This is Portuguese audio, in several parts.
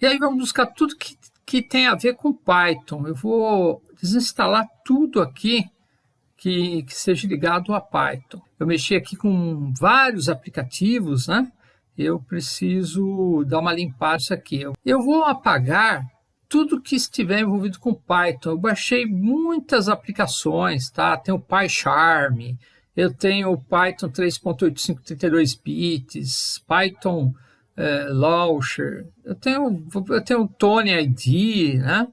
E aí vamos buscar tudo que, que tem a ver com Python. Eu vou desinstalar tudo aqui que, que seja ligado a Python. Eu mexi aqui com vários aplicativos, né? Eu preciso dar uma limpada aqui. Eu vou apagar tudo que estiver envolvido com Python. Eu baixei muitas aplicações, tá? Tem o PyCharm, eu tenho o Python 3.85 32 bits, Python é, Launcher, eu tenho, eu tenho Tony ID, né?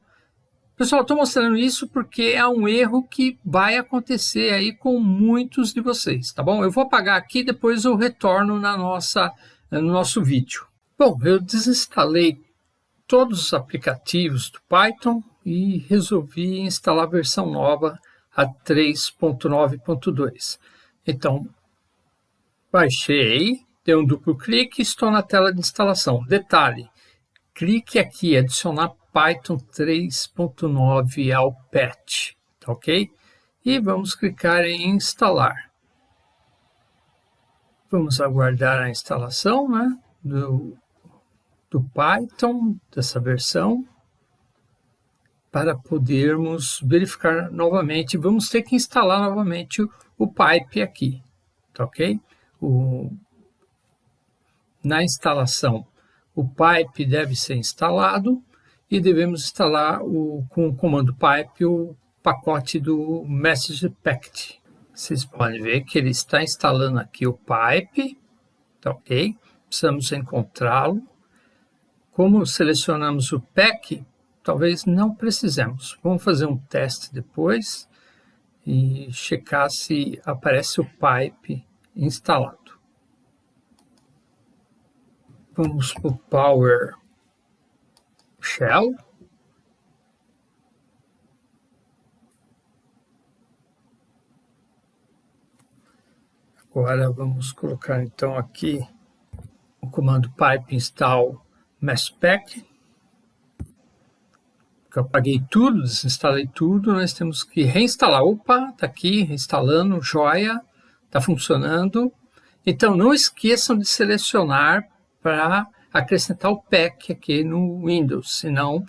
Pessoal, estou mostrando isso porque é um erro que vai acontecer aí com muitos de vocês, tá bom? Eu vou apagar aqui, depois eu retorno na nossa, no nosso vídeo. Bom, eu desinstalei todos os aplicativos do Python e resolvi instalar a versão nova, a 3.9.2. Então, baixei, dei um duplo clique e estou na tela de instalação. Detalhe, clique aqui, adicionar Python 3.9 ao patch, tá ok? E vamos clicar em instalar. Vamos aguardar a instalação né, do, do Python, dessa versão, para podermos verificar novamente. Vamos ter que instalar novamente o, o pipe aqui, tá ok? O, na instalação, o pipe deve ser instalado e devemos instalar o, com o comando pipe o pacote do Message Packet. Vocês podem ver que ele está instalando aqui o pipe, tá ok? Precisamos encontrá-lo. Como selecionamos o pack, talvez não precisemos. Vamos fazer um teste depois e checar se aparece o pipe instalado. Vamos para o Power shell. Agora vamos colocar então aqui o comando pipe install messpack. Eu apaguei tudo, desinstalei tudo, nós temos que reinstalar. Opa, está aqui, reinstalando, joia, está funcionando. Então não esqueçam de selecionar para acrescentar o pack aqui no Windows, senão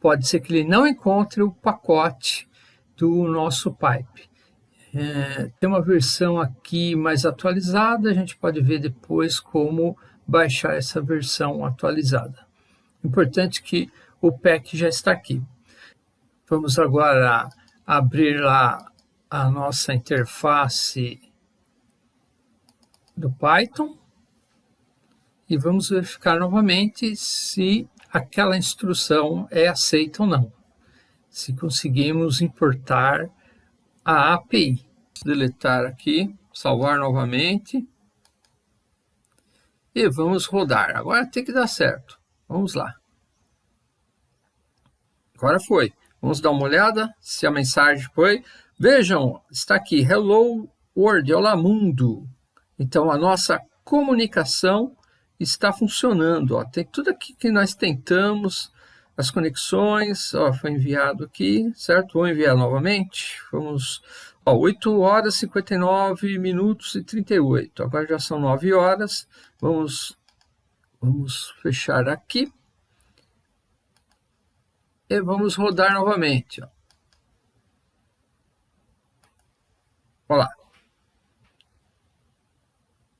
pode ser que ele não encontre o pacote do nosso pipe. É, tem uma versão aqui mais atualizada, a gente pode ver depois como baixar essa versão atualizada. Importante que o pack já está aqui. Vamos agora abrir lá a nossa interface do Python e vamos verificar novamente se aquela instrução é aceita ou não. Se conseguimos importar a API. Deletar aqui, salvar novamente. E vamos rodar. Agora tem que dar certo. Vamos lá. Agora foi. Vamos dar uma olhada se a mensagem foi. Vejam, está aqui, Hello World, olá mundo. Então a nossa comunicação está funcionando. Ó. Tem tudo aqui que nós tentamos, as conexões, ó, foi enviado aqui, certo? Vou enviar novamente. Vamos, ó, 8 horas, 59 minutos e 38. Agora já são 9 horas. Vamos, vamos fechar aqui. E vamos rodar novamente. Ó. Olá.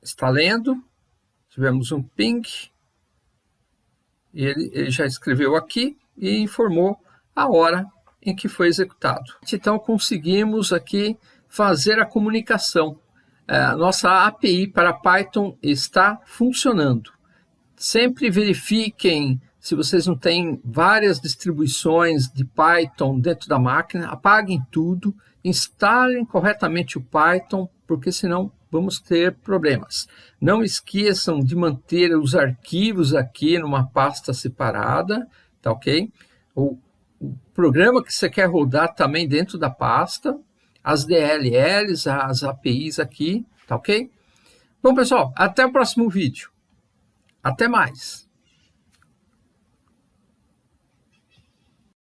Está lendo tivemos um ping, ele, ele já escreveu aqui e informou a hora em que foi executado. Então conseguimos aqui fazer a comunicação. É, a nossa API para Python está funcionando. Sempre verifiquem se vocês não têm várias distribuições de Python dentro da máquina, apaguem tudo, instalem corretamente o Python, porque senão vamos ter problemas. Não esqueçam de manter os arquivos aqui numa pasta separada, tá ok? O, o programa que você quer rodar também dentro da pasta, as DLLs, as APIs aqui, tá ok? Bom, pessoal, até o próximo vídeo. Até mais!